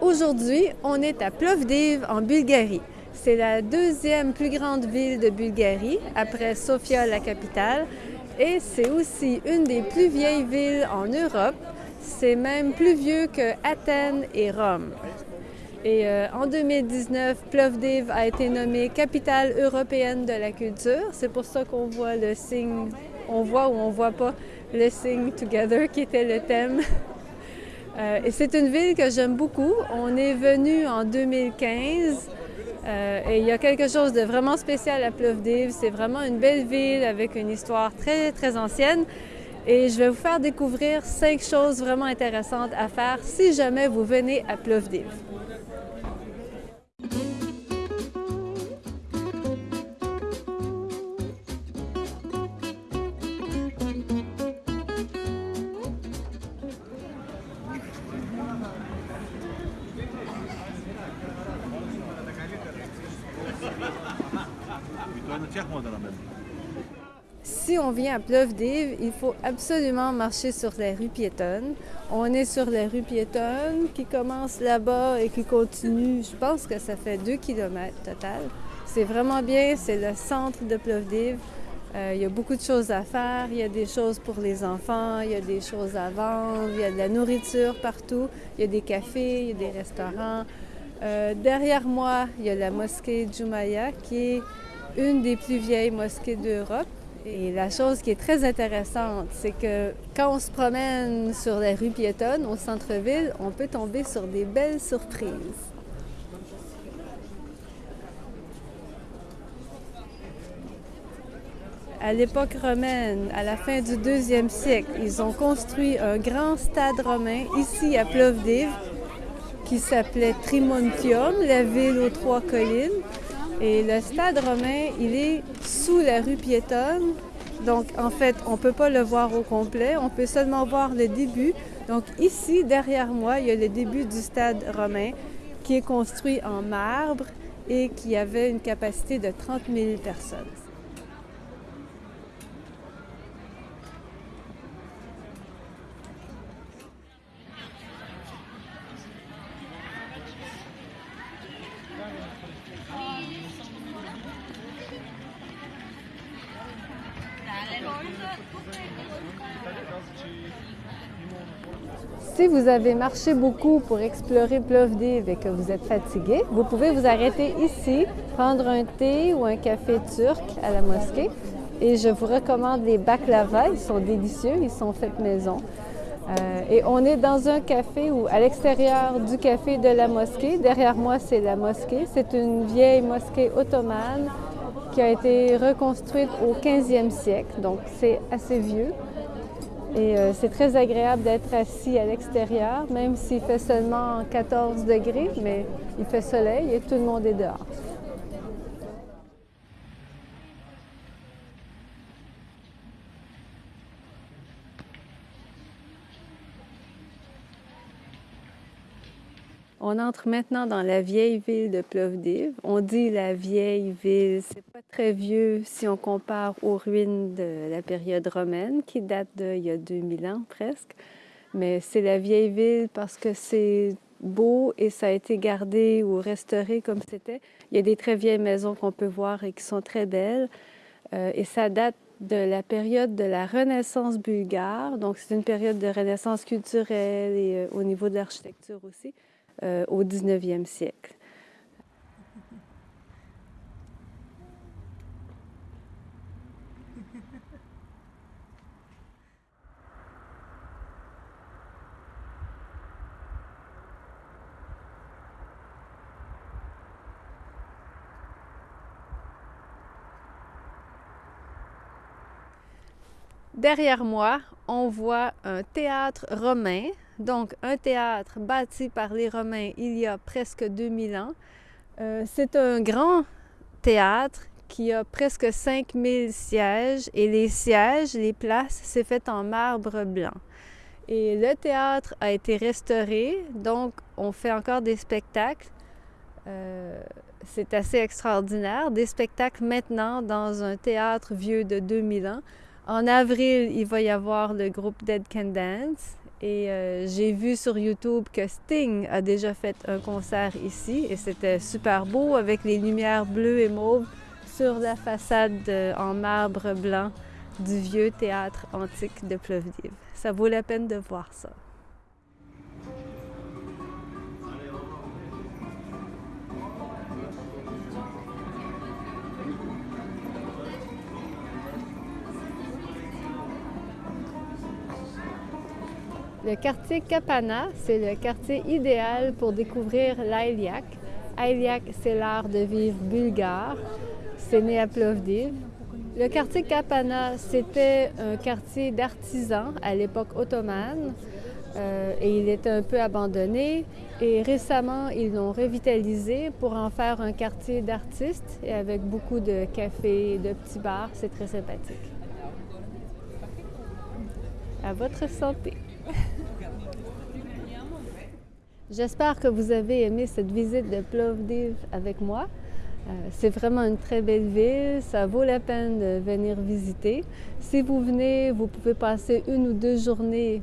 Aujourd'hui, on est à Plovdiv en Bulgarie. C'est la deuxième plus grande ville de Bulgarie, après Sofia, la capitale, et c'est aussi une des plus vieilles villes en Europe. C'est même plus vieux que Athènes et Rome. Et euh, en 2019, Plovdiv a été nommée capitale européenne de la culture. C'est pour ça qu'on voit le signe, on voit ou on voit pas le signe Together qui était le thème. Euh, c'est une ville que j'aime beaucoup. On est venu en 2015 euh, et il y a quelque chose de vraiment spécial à Plovdiv. C'est vraiment une belle ville avec une histoire très, très ancienne. Et je vais vous faire découvrir cinq choses vraiment intéressantes à faire si jamais vous venez à Plovdiv. Si on vient à Plovdiv, il faut absolument marcher sur les rues piétonnes. On est sur les rues piétonnes qui commencent là-bas et qui continuent, je pense que ça fait 2 km total. C'est vraiment bien, c'est le centre de Plovdiv. Euh, il y a beaucoup de choses à faire, il y a des choses pour les enfants, il y a des choses à vendre, il y a de la nourriture partout, il y a des cafés, il y a des restaurants. Euh, derrière moi, il y a la mosquée Jumaya qui est une des plus vieilles mosquées d'Europe. Et la chose qui est très intéressante, c'est que quand on se promène sur les rues piétonnes au centre-ville, on peut tomber sur des belles surprises. À l'époque romaine, à la fin du deuxième siècle, ils ont construit un grand stade romain ici à Plovdiv qui s'appelait Trimontium, la ville aux trois collines. Et le stade romain, il est sous la rue piétonne. Donc, en fait, on ne peut pas le voir au complet. On peut seulement voir le début. Donc, ici, derrière moi, il y a le début du stade romain qui est construit en marbre et qui avait une capacité de 30 000 personnes. Si vous avez marché beaucoup pour explorer Plovdiv et que vous êtes fatigué, vous pouvez vous arrêter ici, prendre un thé ou un café turc à la mosquée. Et je vous recommande les baklava, ils sont délicieux, ils sont faits maison. Euh, et on est dans un café où, à l'extérieur du café de la mosquée, derrière moi c'est la mosquée, c'est une vieille mosquée ottomane qui a été reconstruite au 15e siècle, donc c'est assez vieux. Et euh, c'est très agréable d'être assis à l'extérieur, même s'il fait seulement 14 degrés, mais il fait soleil et tout le monde est dehors. On entre maintenant dans la vieille ville de Plovdiv. On dit la vieille ville, c'est pas très vieux si on compare aux ruines de la période romaine qui date d'il y a 2000 ans presque. Mais c'est la vieille ville parce que c'est beau et ça a été gardé ou restauré comme c'était. Il y a des très vieilles maisons qu'on peut voir et qui sont très belles. Euh, et ça date de la période de la Renaissance bulgare. Donc c'est une période de renaissance culturelle et euh, au niveau de l'architecture aussi. Euh, au 19e siècle. Derrière moi, on voit un théâtre romain donc, un théâtre bâti par les Romains il y a presque 2000 ans. Euh, c'est un grand théâtre qui a presque 5000 sièges et les sièges, les places, c'est fait en marbre blanc. Et le théâtre a été restauré, donc on fait encore des spectacles. Euh, c'est assez extraordinaire, des spectacles maintenant dans un théâtre vieux de 2000 ans. En avril, il va y avoir le groupe Dead Can Dance Et euh, j'ai vu sur YouTube que Sting a déjà fait un concert ici et c'était super beau avec les lumières bleues et mauves sur la façade en marbre blanc du vieux théâtre antique de Plovdiv. Ça vaut la peine de voir ça. Le quartier Kapana, c'est le quartier idéal pour découvrir l'Ailiak. Ailiak, c'est l'art de vivre bulgare. C'est né à Plovdiv. Le quartier Kapana, c'était un quartier d'artisans à l'époque ottomane euh, et il était un peu abandonné. Et récemment, ils l'ont revitalisé pour en faire un quartier d'artistes avec beaucoup de cafés et de petits bars. C'est très sympathique. À votre santé! J'espère que vous avez aimé cette visite de Plovdiv avec moi. Euh, c'est vraiment une très belle ville, ça vaut la peine de venir visiter. Si vous venez, vous pouvez passer une ou deux journées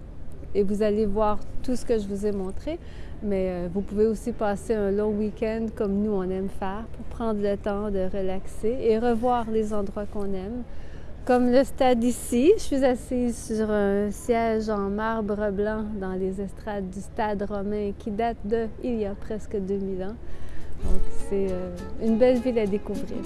et vous allez voir tout ce que je vous ai montré. Mais euh, vous pouvez aussi passer un long week-end comme nous on aime faire pour prendre le temps de relaxer et revoir les endroits qu'on aime. Comme le stade ici, je suis assise sur un siège en marbre blanc dans les estrades du stade romain qui date de il y a presque 2000 ans. Donc c'est euh, une belle ville à découvrir.